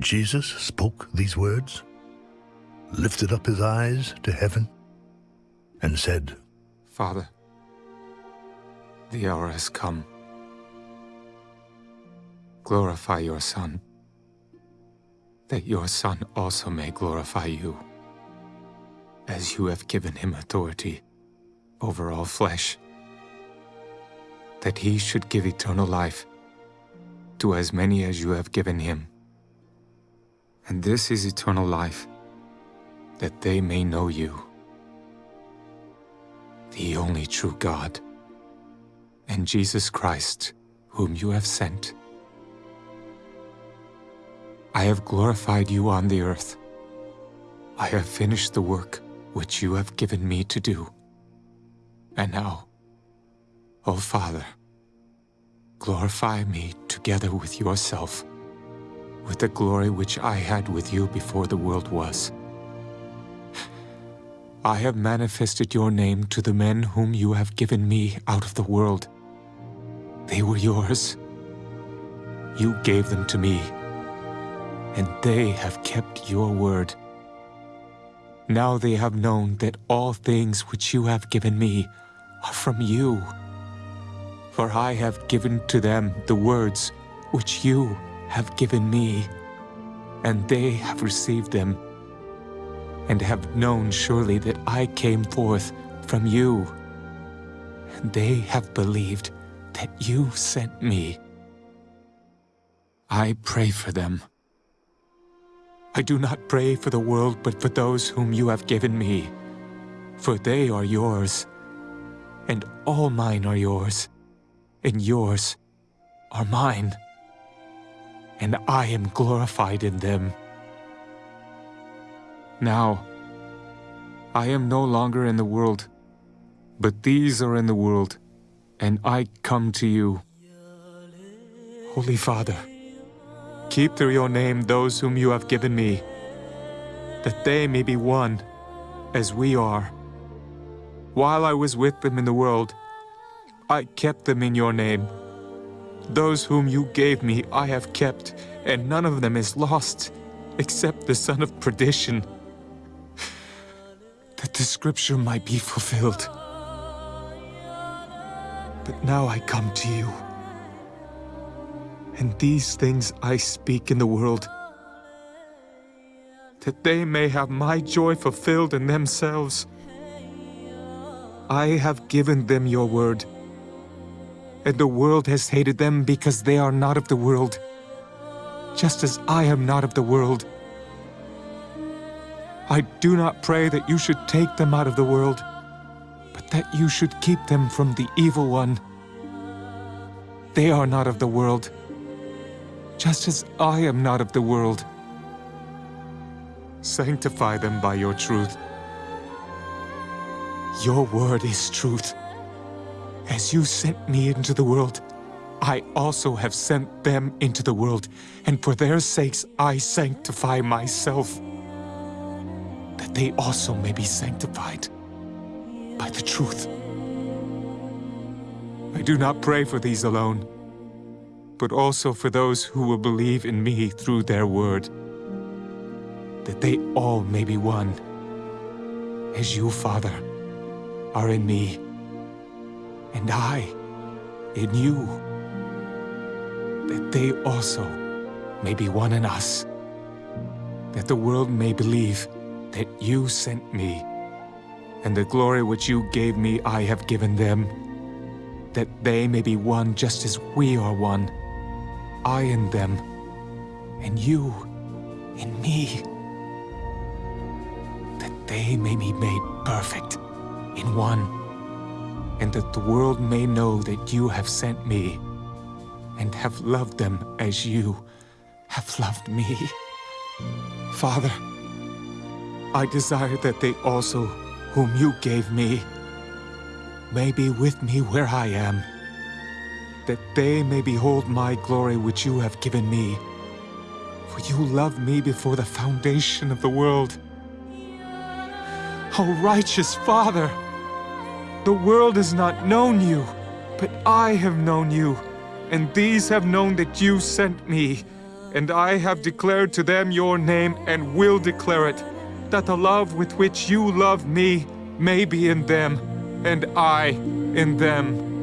Jesus spoke these words, lifted up his eyes to heaven, and said, Father, the hour has come. Glorify your Son, that your Son also may glorify you, as you have given him authority over all flesh, that he should give eternal life to as many as you have given him. And this is eternal life, that they may know you, the only true God, and Jesus Christ, whom you have sent. I have glorified you on the earth. I have finished the work which you have given me to do. And now, O Father, glorify me together with yourself, with the glory which I had with you before the world was. I have manifested your name to the men whom you have given me out of the world. They were yours. You gave them to me, and they have kept your word. Now they have known that all things which you have given me are from you. For I have given to them the words which you have given me, and they have received them, and have known surely that I came forth from you, and they have believed that you sent me. I pray for them. I do not pray for the world, but for those whom you have given me, for they are yours, and all mine are yours and yours are mine, and I am glorified in them. Now, I am no longer in the world, but these are in the world, and I come to you. Holy Father, keep through your name those whom you have given me, that they may be one, as we are. While I was with them in the world, I kept them in your name. Those whom you gave me I have kept, and none of them is lost, except the son of perdition, that the scripture might be fulfilled. But now I come to you, and these things I speak in the world, that they may have my joy fulfilled in themselves. I have given them your word, and the world has hated them because they are not of the world, just as I am not of the world. I do not pray that you should take them out of the world, but that you should keep them from the evil one. They are not of the world, just as I am not of the world. Sanctify them by your truth. Your word is truth. As you sent me into the world, I also have sent them into the world, and for their sakes I sanctify myself, that they also may be sanctified by the truth. I do not pray for these alone, but also for those who will believe in me through their word, that they all may be one, as you, Father, are in me, and I in you, that they also may be one in us, that the world may believe that you sent me, and the glory which you gave me I have given them, that they may be one just as we are one, I in them, and you in me, that they may be made perfect in one and that the world may know that you have sent me and have loved them as you have loved me. Father, I desire that they also, whom you gave me, may be with me where I am, that they may behold my glory which you have given me. For you loved me before the foundation of the world. O righteous Father! The world has not known you, but I have known you, and these have known that you sent me, And I have declared to them your name and will declare it, that the love with which you love me may be in them, and I in them.